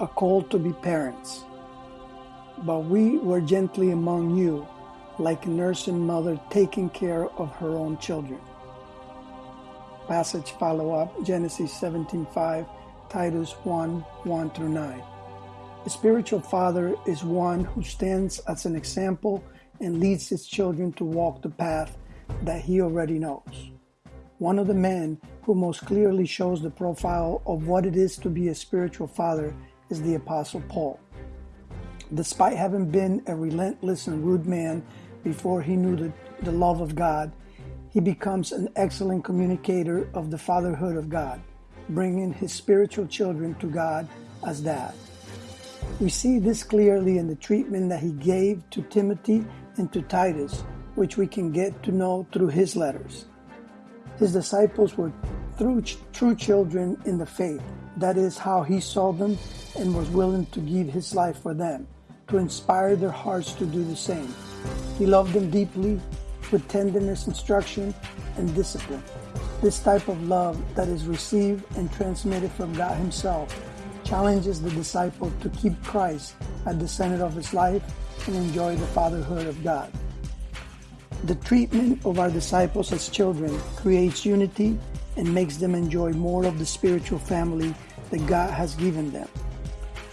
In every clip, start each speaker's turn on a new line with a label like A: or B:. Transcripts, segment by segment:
A: a call to be parents. But we were gently among you, like a nursing mother taking care of her own children. Passage follow up Genesis 17:5, Titus 1 1 through 9. A spiritual father is one who stands as an example and leads his children to walk the path that he already knows. One of the men who most clearly shows the profile of what it is to be a spiritual father is the Apostle Paul. Despite having been a relentless and rude man before he knew the, the love of God, he becomes an excellent communicator of the fatherhood of God, bringing his spiritual children to God as dad. We see this clearly in the treatment that he gave to Timothy and to Titus, which we can get to know through his letters. His disciples were true, true children in the faith. That is how he saw them and was willing to give his life for them, to inspire their hearts to do the same. He loved them deeply with tenderness, instruction, and discipline. This type of love that is received and transmitted from God Himself challenges the disciple to keep Christ at the center of his life and enjoy the fatherhood of God. The treatment of our disciples as children creates unity and makes them enjoy more of the spiritual family that God has given them.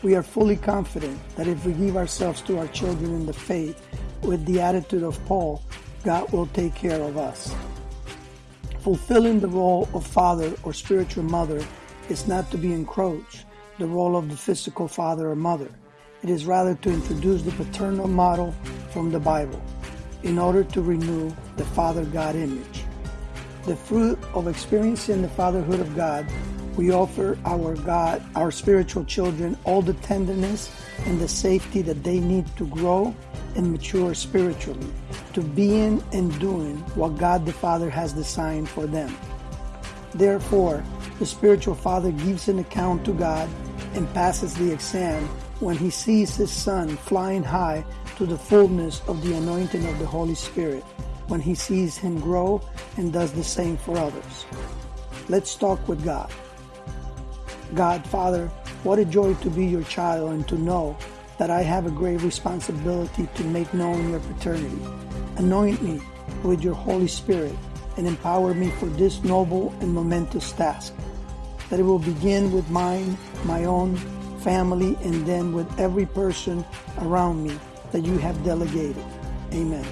A: We are fully confident that if we give ourselves to our children in the faith with the attitude of Paul, God will take care of us. Fulfilling the role of father or spiritual mother is not to be encroached the role of the physical father or mother. It is rather to introduce the paternal model from the Bible in order to renew the Father God image. The fruit of experiencing the fatherhood of God, we offer our God, our spiritual children, all the tenderness and the safety that they need to grow and mature spiritually, to being and doing what God the Father has designed for them. Therefore, the spiritual father gives an account to God and passes the exam when he sees his son flying high to the fullness of the anointing of the Holy Spirit, when he sees him grow and does the same for others. Let's talk with God. God, Father, what a joy to be your child and to know that I have a great responsibility to make known your paternity. Anoint me with your Holy Spirit and empower me for this noble and momentous task. That it will begin with mine, my own family, and then with every person around me that you have delegated. Amen.